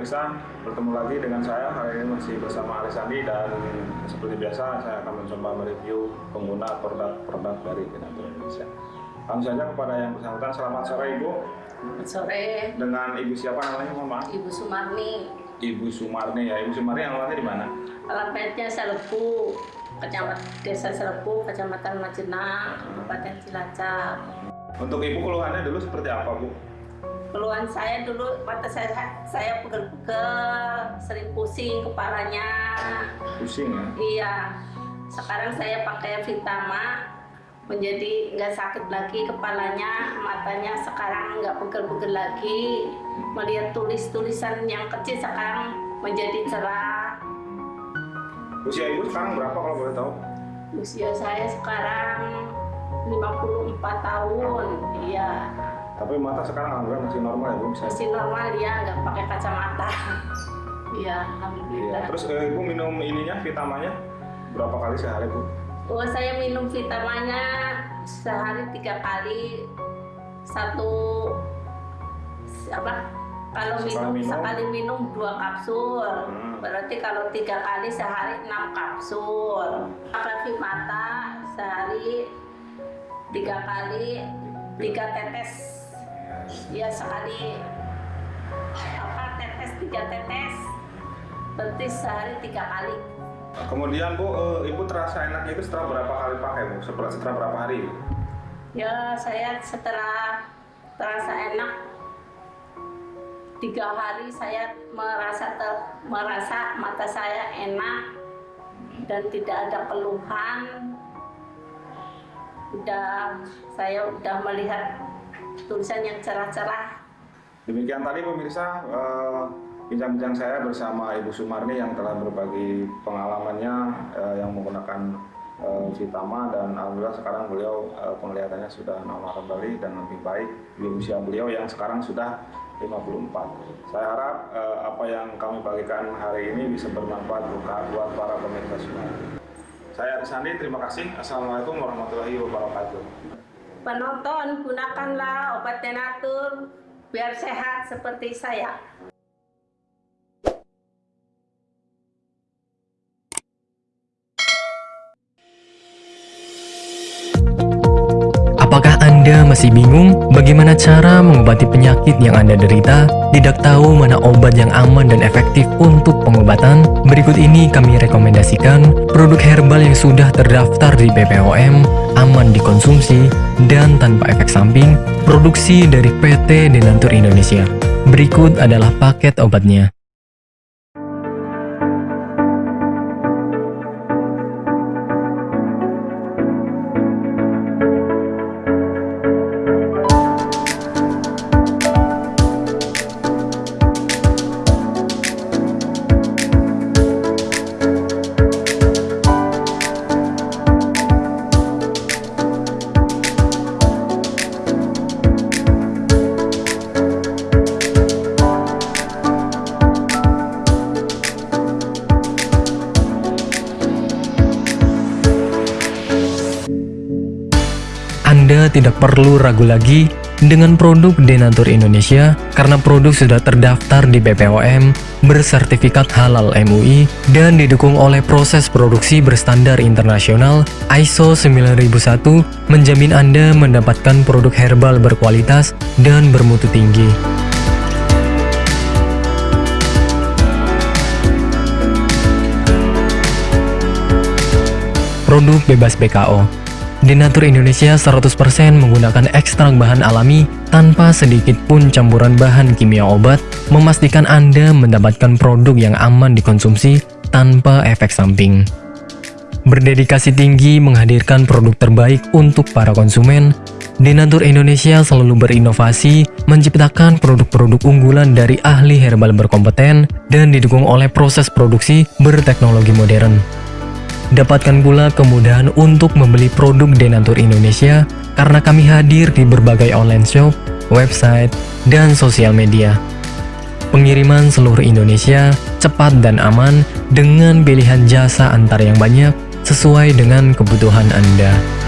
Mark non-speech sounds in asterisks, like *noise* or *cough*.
pemirsa, bertemu lagi dengan saya hari ini masih bersama Alisandi dan seperti biasa saya akan mencoba mereview pengguna produk-produk dari Denatur Indonesia. Langsung saja kepada yang bersangkutan, selamat sore Ibu. Selamat sore, Dengan Ibu siapa namanya, maaf? Ibu Sumarni. Ibu Sumarni ya. Ibu Sumarni alamatnya di mana? Alamatnya Selepu, Kecamatan Desa Selepu, Kecamatan Majenang, Kabupaten Cilacap. Untuk Ibu keluhannya dulu seperti apa Bu? Keluhan saya dulu mata saya saya pegel-pegel, sering pusing kepalanya. Pusing ya? Iya. Sekarang saya pakai Vitama menjadi nggak sakit lagi kepalanya, matanya sekarang nggak pegel-pegel lagi. Melihat tulis-tulisan yang kecil sekarang menjadi cerah. Usia Ibu sekarang berapa kalau boleh tahu? Usia saya sekarang 54 tahun. Iya. Tapi mata sekarang alhamdulillah masih normal ya Bu? Masih normal ya, nggak pakai kacamata. *laughs* Iya, alhamdulillah. Terus eh, Ibu minum ininya, vitamanya berapa kali sehari Bu? Oh, saya minum vitamanya sehari tiga kali. Satu apa? Kalau minum, minum? sekali minum dua kapsul. Hmm. Berarti kalau tiga kali sehari enam kapsul. Pakai mata sehari tiga kali tiga tetes. Ya sekali apa tetes tiga tetes. Berarti sehari tiga kali. Kemudian Bu, eh, Ibu terasa enak itu setelah berapa kali pakai Bu? Setelah, setelah berapa hari? Ya, saya setelah terasa enak tiga hari saya merasa ter- merasa mata saya enak dan tidak ada keluhan. Udah saya udah melihat tulisan yang cerah-cerah. Demikian tadi pemirsa eh, bincang-bincang saya bersama Ibu Sumarni yang telah berbagi pengalamannya eh, yang menggunakan eh, Vitama dan alhamdulillah sekarang beliau eh, penglihatannya sudah normal kembali dan lebih baik di usia beliau yang sekarang sudah 54. Saya harap eh, apa yang kami bagikan hari ini bisa bermanfaat buat para pemirsa semua. Saya Arisandi, terima kasih. Assalamualaikum warahmatullahi wabarakatuh. Penonton, gunakanlah obat denatur biar sehat seperti saya. Anda masih bingung bagaimana cara mengobati penyakit yang Anda derita? Tidak tahu mana obat yang aman dan efektif untuk pengobatan? Berikut ini kami rekomendasikan produk herbal yang sudah terdaftar di BPOM, aman dikonsumsi, dan tanpa efek samping, produksi dari PT Denatur Indonesia. Berikut adalah paket obatnya. Anda tidak perlu ragu lagi dengan produk Denatur Indonesia karena produk sudah terdaftar di BPOM, bersertifikat halal MUI, dan didukung oleh proses produksi berstandar internasional ISO 9001 menjamin Anda mendapatkan produk herbal berkualitas dan bermutu tinggi. Produk bebas BKO Denatur Indonesia 100% menggunakan ekstrak bahan alami tanpa sedikit pun campuran bahan kimia obat, memastikan Anda mendapatkan produk yang aman dikonsumsi tanpa efek samping. Berdedikasi tinggi menghadirkan produk terbaik untuk para konsumen, Denatur Indonesia selalu berinovasi menciptakan produk-produk unggulan dari ahli herbal berkompeten dan didukung oleh proses produksi berteknologi modern. Dapatkan pula kemudahan untuk membeli produk Denatur Indonesia karena kami hadir di berbagai online shop, website, dan sosial media. Pengiriman seluruh Indonesia cepat dan aman dengan pilihan jasa antar yang banyak sesuai dengan kebutuhan Anda.